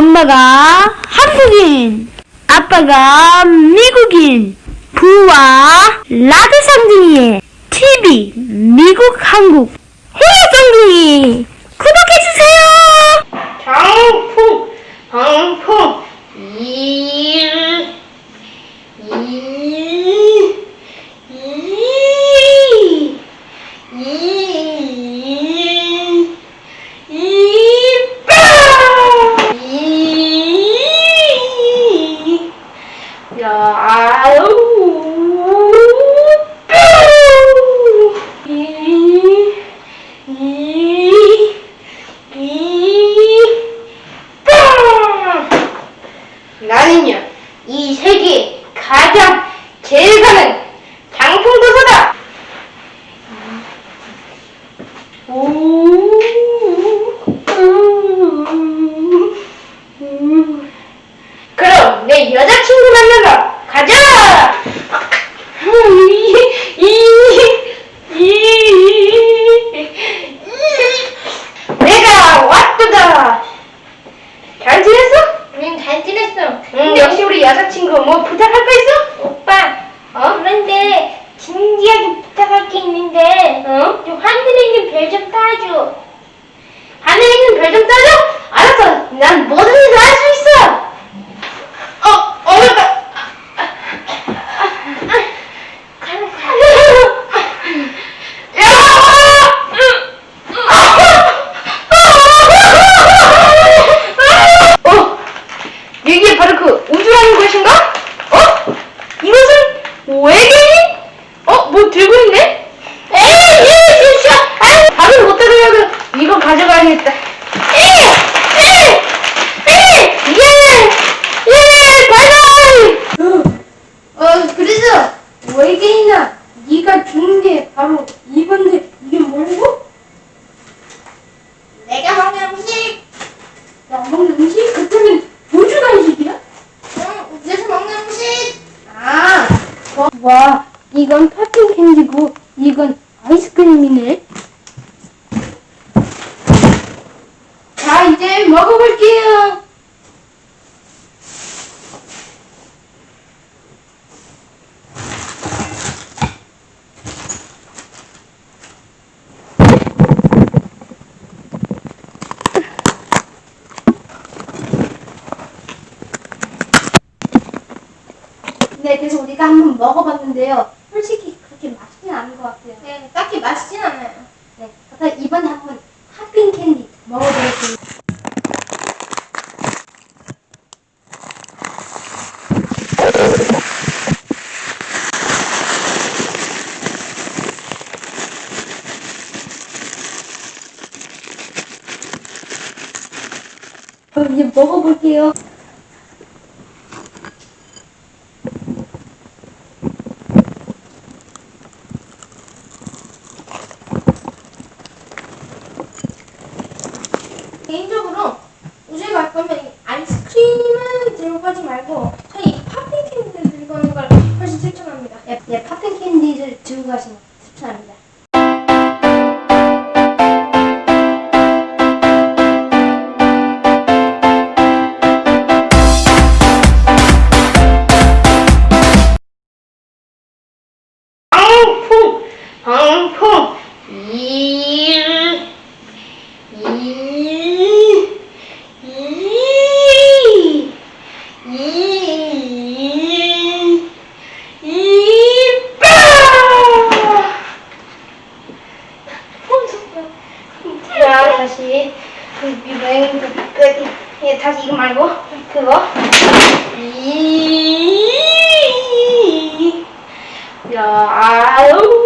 엄마가 한국인, 아빠가 미국인, 부와 라드 쌍둥이의 TV 미국 한국 호야 쌍둥이 구독해주세요. 방풍 방풍 일, 일, 이, 이, 이빠! 이, 야, 아유, 뾰! 이, 이, 이, 빵! 나는요, 이 세계 가장 제일 가는 장풍도사다! 오, 그럼 내 여자친구 만나러 가자! 이, 이, 이, 내가 왔다! 잘 지냈어? 응, 잘 지냈어. 응, 역시 우리 여자친구 뭐 부탁할 거 있어? 오빠, 어? 그런데 진지하게 부탁할 게 있는데, 어? 좀 하늘에 있는 별 좀 따줘. 하늘에 있는 별 좀 따져? 알았어. 난 뭐든지 수 있어. 어, 어렵다. 가는 어, 여기에 바로 그 우주라는 것인가? 어? 이것은 외계인? 어, 뭐 들고 있네? 에이, 예, 진짜. 아유, 밥을 못 들으려고 이거 가져가야겠다. 에이, 에이, 에이, 예, 예, 바이바이. 어, 그래서 외계인아, 네가 주는 게 바로 이건데 이게 뭐고? 내가 먹는 음식, 나 먹는 음식? 그때는 우주 간식이야? 응, 우주에서 먹는 음식. 아, 와, 와, 이건 팝핑 캔디고 이건 아이스크림이네. 자, 이제 먹어볼게요. 네, 그래서 우리가 한번 먹어봤는데요. 솔직히 그렇게 맛있진 않은 것 같아요. 네, 딱히 맛있진 않아요. 네, 그래서 이번에 한번 핫핑 캔디 먹어보겠습니다. 그럼 이제 먹어볼게요. 개인적으로 우주에 갈 거면 이 가지 말고 저희 이 팝핑 캔디를 들고 가는 걸 훨씬 추천합니다. 예, 예, 팝핑 캔디를 들고 가시는 거 추천합니다. 방풍, 방풍, 일, 이, 이, 이, 이빠! 자, 다시 유행 끝. 예, 다시 이거 말고. 그거. 이, 야, 아유,